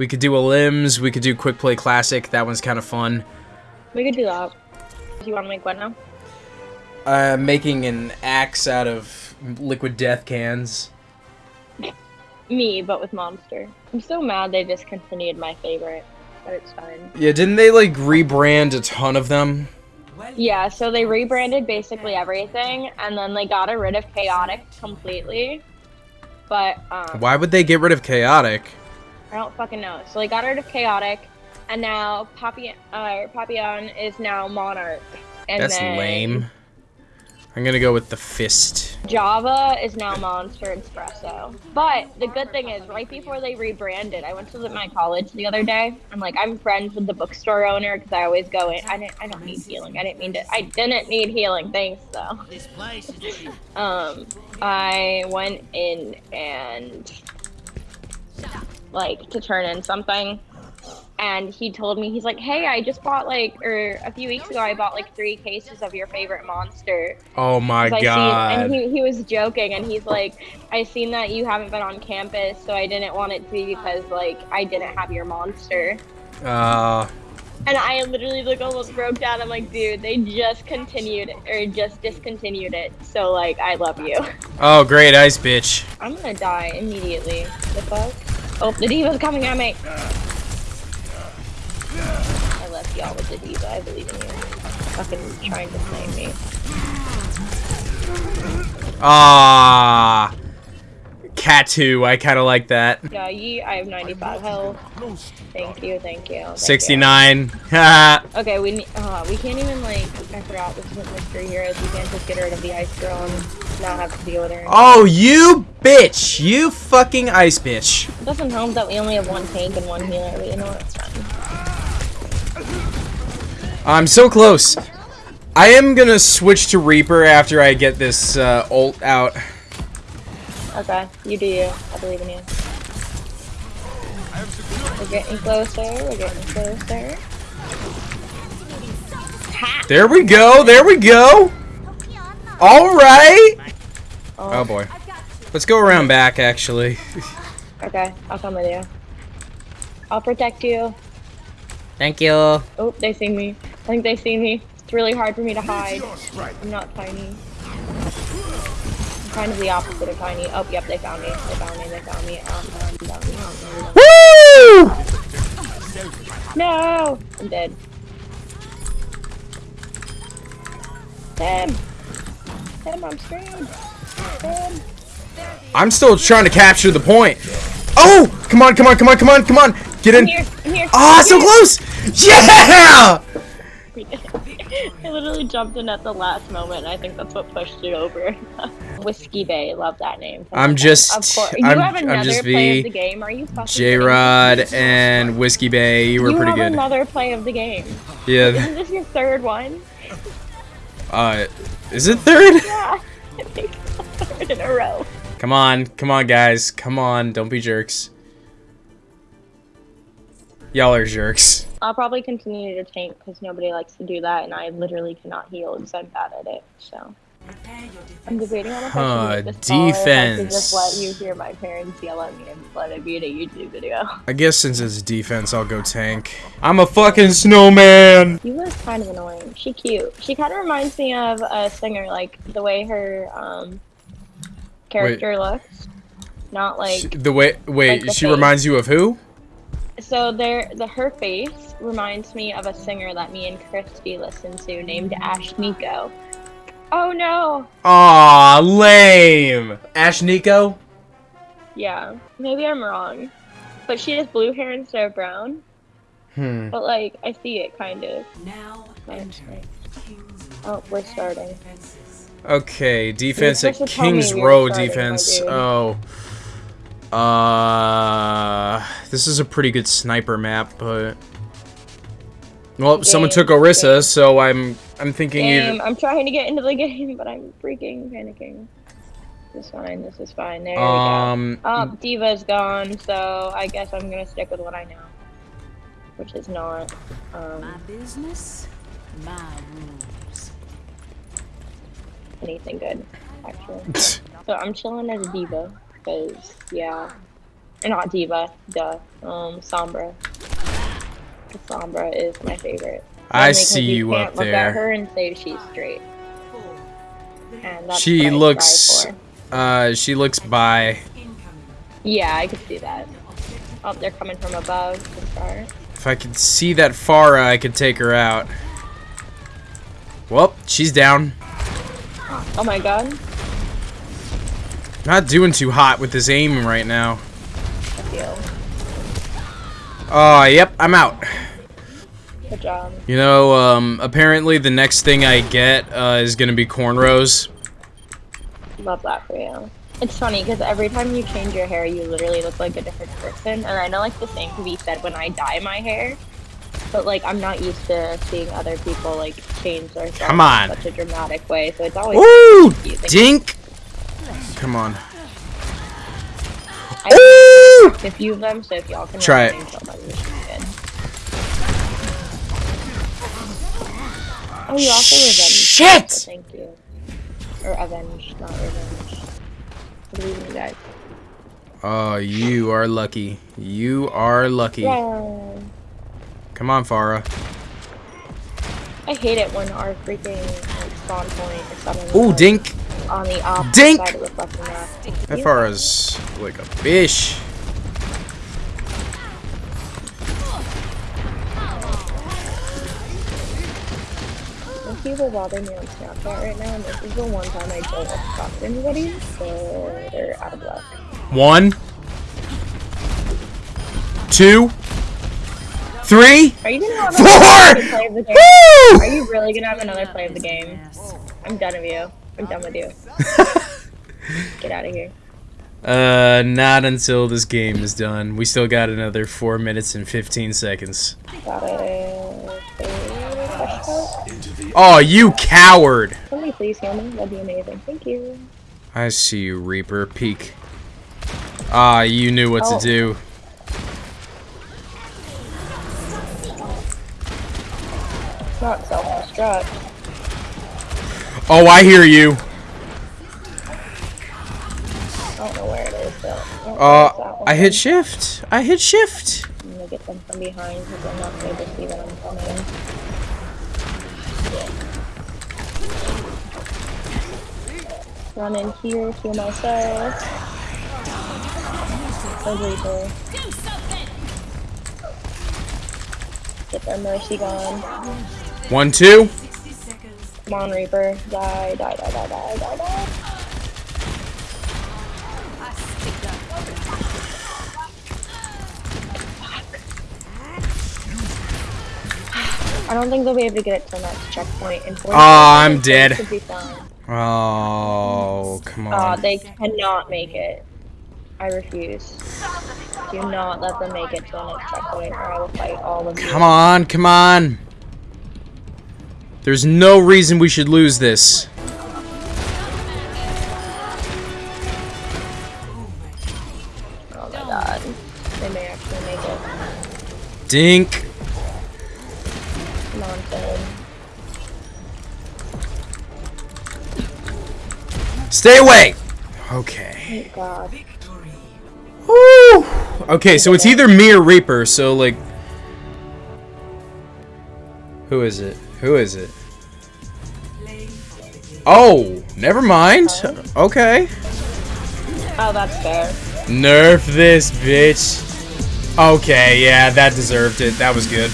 We could do a limbs. We could do quick play classic. That one's kind of fun. We could do that. Do you want to make what now? Uh, making an axe out of liquid death cans. Me, but with Monster. I'm so mad they discontinued my favorite, but it's fine. Yeah, didn't they like rebrand a ton of them? Yeah, so they rebranded basically everything, and then they got rid of Chaotic completely. But, um, Why would they get rid of chaotic? I don't fucking know. So they got rid of Chaotic, and now Papi- uh, Papillon is now Monarch. And That's then lame. I'm gonna go with the fist. Java is now Monster Espresso. But the good thing is, right before they rebranded, I went to my college the other day. I'm like, I'm friends with the bookstore owner because I always go in. I didn't. I don't need healing. I didn't mean to. I didn't need healing. Thanks though. This place is Um, I went in and like to turn in something, and he told me he's like, "Hey, I just bought like, or a few weeks ago, I bought like three cases of your favorite monster." Oh my god. Seen, and he, he was joking, and he's like, "I seen that you haven't been on campus, so I didn't want it to be because like I didn't have your monster." Uh, And I literally like almost broke down. I'm like, dude, they just continued or just discontinued it. So like, I love you. oh great, ice bitch. I'm gonna die immediately. The fuck? Oh, the D.Va's coming at me. I left y'all with the D.Va. I believe in you. Fucking trying to snipe me. Ah, cat two. I kind of like that. Yeah, ye. I have 95 health. Thank you, thank you. thank you. 69. Haha. Okay, we uh, we can't even like. I forgot this is what mystery here is. We can't just get rid of the ice girl and not have to deal with her. oh, you bitch. You fucking ice bitch. It doesn't help that we only have one tank and one healer, but you know what? It's fine. I'm so close. I am gonna switch to Reaper after I get this uh, ult out. Okay, you do you. I believe in you. We're getting closer. We're getting closer. Ha! There we go. There we go. All right. Oh, Oh boy. Let's go around back actually. Okay, I'll come with you. I'll protect you. Thank you. Oh, they see me. I think they see me. It's really hard for me to hide. I'm not tiny. Kind of the opposite of tiny. Oh, yep, they found me. They found me. They found me. Um, um, found me. Um, Woo! No! I'm dead. Tim! Tim, I'm screwed. Tim! I'm still trying to capture the point. Oh! Come on! Come on! Come on! Come on! Come on! Get I'm in! here! I'm here! Ah, so Here! close! Yeah! I literally jumped in at the last moment. and I think that's what pushed it over. Whiskey Bay, love that name. I'm just- Of course. You I'm- have I'm another just play V, of the game. Are you fucking J? Rod and Whiskey Bay, you were you pretty good. another play of the game. Yeah. Isn't this your third one? Uh, is it third? Yeah. I think third in a row. Come on, come on, guys, come on! Don't be jerks. Y'all are jerks. I'll probably continue to tank because nobody likes to do that, and I literally cannot heal because I'm bad at it. So I'm debating on if I Huh, should make this call or if I defense. just let you hear my parents yell at me and let it be a YouTube video. I guess since it's defense, I'll go tank. I'm a fucking snowman. You was kind of annoying. She cute. She kind of reminds me of a singer, like the way her um character looks. Not like Sh- the way, wait, the she face. reminds you of who? so. There, the her face reminds me of a singer that me and Christy listen to, named Ashnikko. Oh no! Aw, lame. Ashnikko. Yeah, maybe I'm wrong, but she has blue hair instead of brown. Hmm. But like, I see it kind of. now Like, entering King's oh, we're starting. Okay, defense at supposed to tell me Kings Row defense. dude. Oh. Uh, this is a pretty good sniper map, but well, someone took Orisa, game. so I'm I'm thinking Game. either. I'm trying to get into the game, but I'm freaking panicking. This is fine. This is fine. There Um, we go. Oh, D.Va's gone, so I guess I'm gonna stick with what I know, which is not. My Um, business, my rules. anything good, actually. So I'm chilling as a D.Va, because, yeah. Or not D.Va, duh. Um, Sombra. Sombra is my favorite. I see you can't up look at there. her and say she's straight. She looks. Uh, she looks by. Yeah, I could see that. Oh, they're coming from above. If I could see that Pharah, I could take her out. Well, she's down. Oh my god. Not doing too hot with this aim right now. Oh, yep, I'm out. Good job. You know, um, apparently the next thing I get uh, is gonna be cornrows. Love that for you. It's funny because every time you change your hair, you literally look like a different person. And I know like the same can be said when I dye my hair. But like I'm not used to seeing other people like change their hair Come on. in such a dramatic way. So it's always confusing. Dink! Come on. I Ooh! few of them, so if y'all can Try it. Oh, you also revenge. Shit! So thank you. Or avenge, not revenge. Believe in you guys. Oh, you are lucky. You are lucky. Yeah. Come on, Pharah. I hate it when our freaking like, spawn point is suddenly Ooh, like, Dink! on the opposite Dink! side of the fucking map. That Pharah's like a fish. People bother me on Snapchat right now, and this is the one time I don't want to talk to anybody, so they're out of luck. One. Two. Three. Are you gonna have Four! play of the game? Are you really gonna have another play of the game? I'm done with you. I'm done with you. Get out of here. Uh, not until this game is done. We still got another 4 minutes and 15 seconds. Got coat? Oh, you coward! Somebody please heal me. That'd be amazing. Thank you. I see you, Reaper. Peek. Ah, you knew what Oh. to do. It's not self-destruct. Oh, I hear you. I don't know where it is, but I don't know if it's Uh, I hit shift. I hit shift. I'm gonna get them from behind because I'm not able to see when I'm coming. Run in here, heal myself. Reaper. Get their mercy gone. One, two. Come on, Reaper. Die, die, die, die, die, die, die. I don't think they'll be able to get it to the next checkpoint. in 40 I'm dead. it Should be fine. Oh, come Uh, on. they cannot make it. I refuse. Do not let them make it to the next checkpoint, or I will fight all of you. Come on, come on. There's no reason we should lose this. Oh my god. They may actually make it. Dink. Stay away. Okay. Thank god. Woo. Okay, so it's either me or Reaper, so like Who is it? Who is it? Oh, never mind. Okay. Oh, that's fair. Nerf this bitch. Okay, yeah, that deserved it. That was good.